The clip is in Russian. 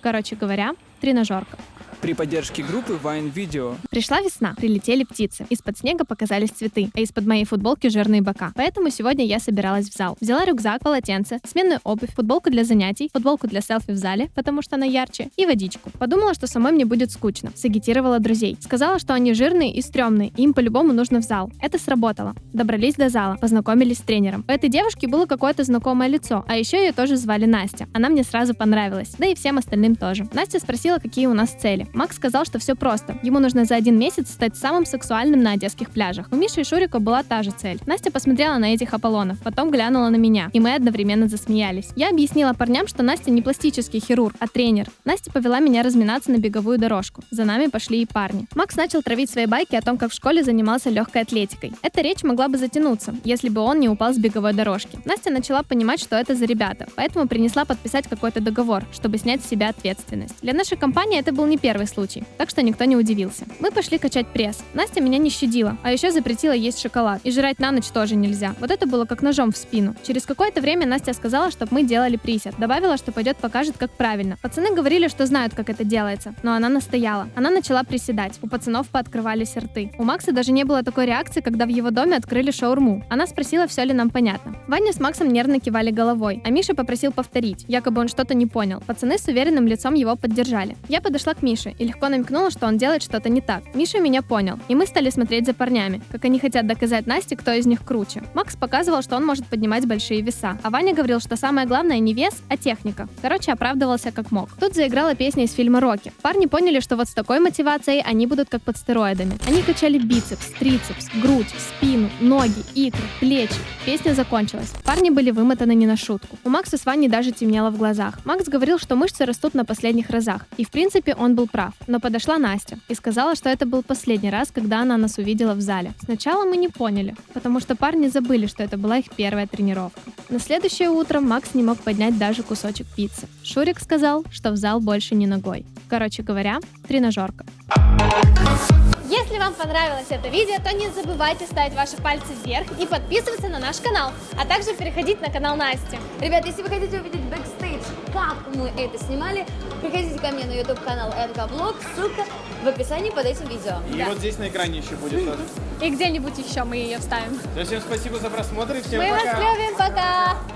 Короче говоря, тренажерка. При поддержке группы Wine Video Пришла весна, прилетели птицы. Из-под снега показались цветы, а из-под моей футболки жирные бока. Поэтому сегодня я собиралась в зал. Взяла рюкзак, полотенце, сменную обувь, футболку для занятий, футболку для селфи в зале, потому что она ярче, и водичку. Подумала, что самой мне будет скучно. Сагитировала друзей. Сказала, что они жирные и стрёмные, и им по-любому нужно в зал. Это сработало. Добрались до зала, познакомились с тренером. У этой девушки было какое-то знакомое лицо, а еще ее тоже звали Настя. Она мне сразу понравилась, да и всем остальным тоже. Настя спросила, какие у нас цели. Макс сказал, что все просто. Ему нужно за один месяц стать самым сексуальным на одесских пляжах. У Миши и Шурика была та же цель. Настя посмотрела на этих Аполлонов, потом глянула на меня, и мы одновременно засмеялись. Я объяснила парням, что Настя не пластический хирург, а тренер. Настя повела меня разминаться на беговую дорожку. За нами пошли и парни. Макс начал травить свои байки о том, как в школе занимался легкой атлетикой. Эта речь могла бы затянуться, если бы он не упал с беговой дорожки. Настя начала понимать, что это за ребята, поэтому принесла подписать какой-то договор, чтобы снять с себя ответственность. Для нашей компании это был не первый случай, так что никто не удивился. Мы пошли качать пресс. Настя меня не щадила, а еще запретила есть шоколад. И жрать на ночь тоже нельзя. Вот это было как ножом в спину. Через какое-то время Настя сказала, чтобы мы делали присед. Добавила, что пойдет покажет, как правильно. Пацаны говорили, что знают, как это делается, но она настояла. Она начала приседать. У пацанов пооткрывались рты. У Макса даже не было такой реакции, когда в его доме открыли шаурму. Она спросила, все ли нам понятно. Ваня с Максом нервно кивали головой, а Миша попросил повторить. Якобы он что-то не понял. Пацаны с уверенным лицом его поддержали. Я подошла к Мише и легко намекнула, что он делает что-то не так. Миша меня понял, и мы стали смотреть за парнями, как они хотят доказать Насте, кто из них круче. Макс показывал, что он может поднимать большие веса, а Ваня говорил, что самое главное не вес, а техника. Короче, оправдывался как мог. Тут заиграла песня из фильма «Рокки». Парни поняли, что вот с такой мотивацией они будут как под стероидами. Они качали бицепс, трицепс, грудь, спину, ноги, икры, плечи. Песня закончилась. Парни были вымотаны не на шутку. У Макса с Ваней даже темнело в глазах. Макс говорил, что мышцы растут на последних разах. И в принципе он был прав. Но подошла Настя и сказала, что это был последний раз, когда она нас увидела в зале. Сначала мы не поняли, потому что парни забыли, что это была их первая тренировка. На следующее утро Макс не мог поднять даже кусочек пиццы. Шурик сказал, что в зал больше не ногой. Короче говоря, тренажерка. Если вам понравилось это видео, то не забывайте ставить ваши пальцы вверх и подписываться на наш канал, а также переходить на канал Насти. Ребят, если вы хотите увидеть бэкстейдж, как мы это снимали, приходите ко мне на YouTube канал НК ссылка в описании под этим видео. И вот здесь на экране еще будет тоже. И где-нибудь еще мы ее вставим. Всем спасибо за просмотр и всем Мы пока. вас любим, пока!